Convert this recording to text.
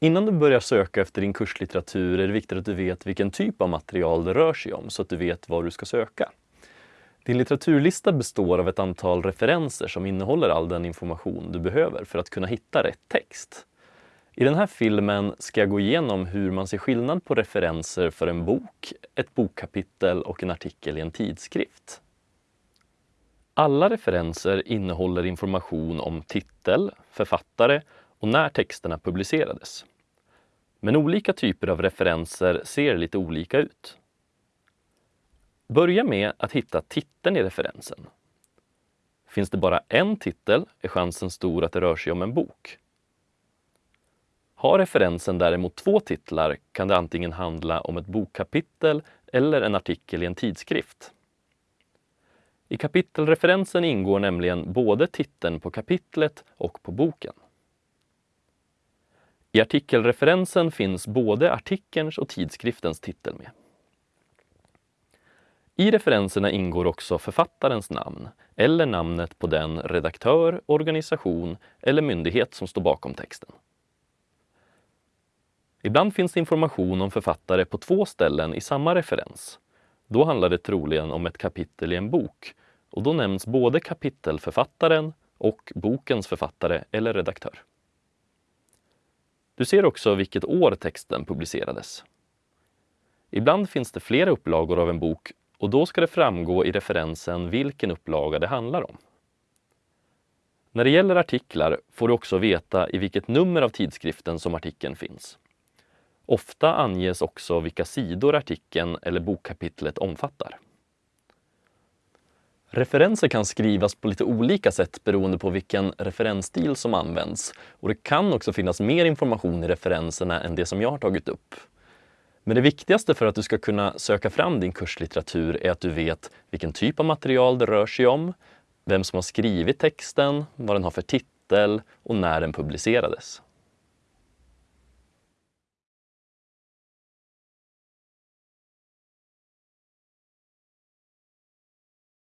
Innan du börjar söka efter din kurslitteratur är det viktigt att du vet vilken typ av material det rör sig om så att du vet vad du ska söka. Din litteraturlista består av ett antal referenser som innehåller all den information du behöver för att kunna hitta rätt text. I den här filmen ska jag gå igenom hur man ser skillnad på referenser för en bok, ett bokkapitel och en artikel i en tidskrift. Alla referenser innehåller information om titel, författare och när texterna publicerades. Men olika typer av referenser ser lite olika ut. Börja med att hitta titeln i referensen. Finns det bara en titel är chansen stor att det rör sig om en bok. Har referensen däremot två titlar kan det antingen handla om ett bokkapitel eller en artikel i en tidskrift. I kapitelreferensen ingår nämligen både titeln på kapitlet och på boken. I artikelreferensen finns både artikelns och tidskriftens titel med. I referenserna ingår också författarens namn eller namnet på den redaktör, organisation eller myndighet som står bakom texten. Ibland finns det information om författare på två ställen i samma referens. Då handlar det troligen om ett kapitel i en bok och då nämns både kapitelförfattaren och bokens författare eller redaktör. Du ser också vilket år texten publicerades. Ibland finns det flera upplagor av en bok och då ska det framgå i referensen vilken upplaga det handlar om. När det gäller artiklar får du också veta i vilket nummer av tidskriften som artikeln finns. Ofta anges också vilka sidor artikeln eller bokkapitlet omfattar. Referenser kan skrivas på lite olika sätt beroende på vilken referensstil som används och det kan också finnas mer information i referenserna än det som jag har tagit upp. Men det viktigaste för att du ska kunna söka fram din kurslitteratur är att du vet vilken typ av material det rör sig om, vem som har skrivit texten, vad den har för titel och när den publicerades.